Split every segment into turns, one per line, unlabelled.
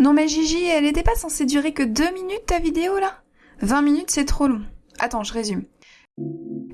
Non mais Gigi, elle était pas censée durer que deux minutes ta vidéo là? 20 minutes c'est trop long. Attends, je résume.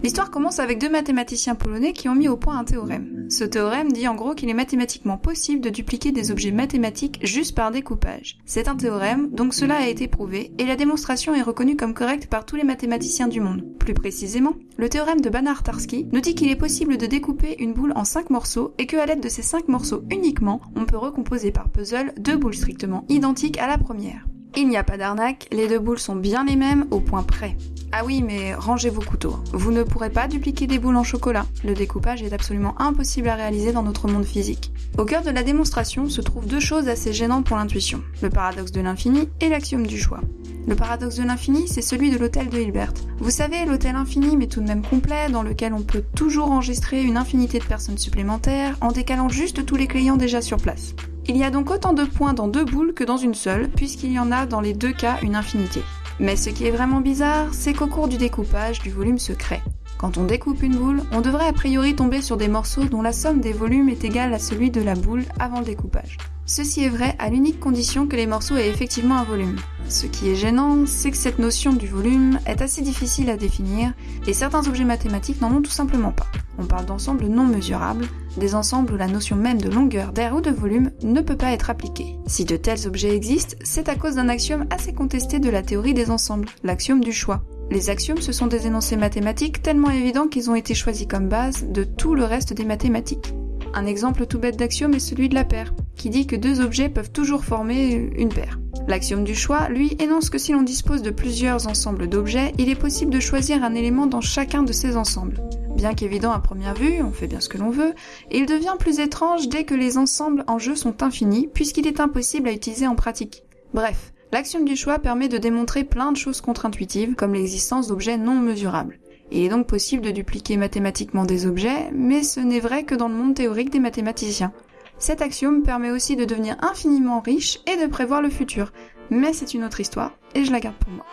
L'histoire commence avec deux mathématiciens polonais qui ont mis au point un théorème. Ce théorème dit en gros qu'il est mathématiquement possible de dupliquer des objets mathématiques juste par découpage. C'est un théorème, donc cela a été prouvé, et la démonstration est reconnue comme correcte par tous les mathématiciens du monde. Plus précisément, le théorème de Banach-Tarski nous dit qu'il est possible de découper une boule en cinq morceaux et que à l'aide de ces cinq morceaux uniquement, on peut recomposer par puzzle deux boules strictement identiques à la première. Il n'y a pas d'arnaque, les deux boules sont bien les mêmes au point près. Ah oui, mais rangez vos couteaux. Vous ne pourrez pas dupliquer des boules en chocolat. Le découpage est absolument impossible à réaliser dans notre monde physique. Au cœur de la démonstration se trouvent deux choses assez gênantes pour l'intuition. Le paradoxe de l'infini et l'axiome du choix. Le paradoxe de l'infini, c'est celui de l'hôtel de Hilbert. Vous savez, l'hôtel infini mais tout de même complet, dans lequel on peut toujours enregistrer une infinité de personnes supplémentaires en décalant juste tous les clients déjà sur place. Il y a donc autant de points dans deux boules que dans une seule, puisqu'il y en a dans les deux cas une infinité. Mais ce qui est vraiment bizarre, c'est qu'au cours du découpage du volume se crée. Quand on découpe une boule, on devrait a priori tomber sur des morceaux dont la somme des volumes est égale à celui de la boule avant le découpage. Ceci est vrai à l'unique condition que les morceaux aient effectivement un volume. Ce qui est gênant, c'est que cette notion du volume est assez difficile à définir et certains objets mathématiques n'en ont tout simplement pas. On parle d'ensembles non mesurables, des ensembles où la notion même de longueur d'air ou de volume ne peut pas être appliquée. Si de tels objets existent, c'est à cause d'un axiome assez contesté de la théorie des ensembles, l'axiome du choix. Les axiomes, ce sont des énoncés mathématiques tellement évidents qu'ils ont été choisis comme base de tout le reste des mathématiques. Un exemple tout bête d'axiome est celui de la paire, qui dit que deux objets peuvent toujours former une paire. L'axiome du choix, lui, énonce que si l'on dispose de plusieurs ensembles d'objets, il est possible de choisir un élément dans chacun de ces ensembles. Bien qu'évident à première vue, on fait bien ce que l'on veut, il devient plus étrange dès que les ensembles en jeu sont infinis, puisqu'il est impossible à utiliser en pratique. Bref, l'axiome du choix permet de démontrer plein de choses contre-intuitives, comme l'existence d'objets non mesurables. Il est donc possible de dupliquer mathématiquement des objets, mais ce n'est vrai que dans le monde théorique des mathématiciens. Cet axiome permet aussi de devenir infiniment riche et de prévoir le futur, mais c'est une autre histoire, et je la garde pour moi.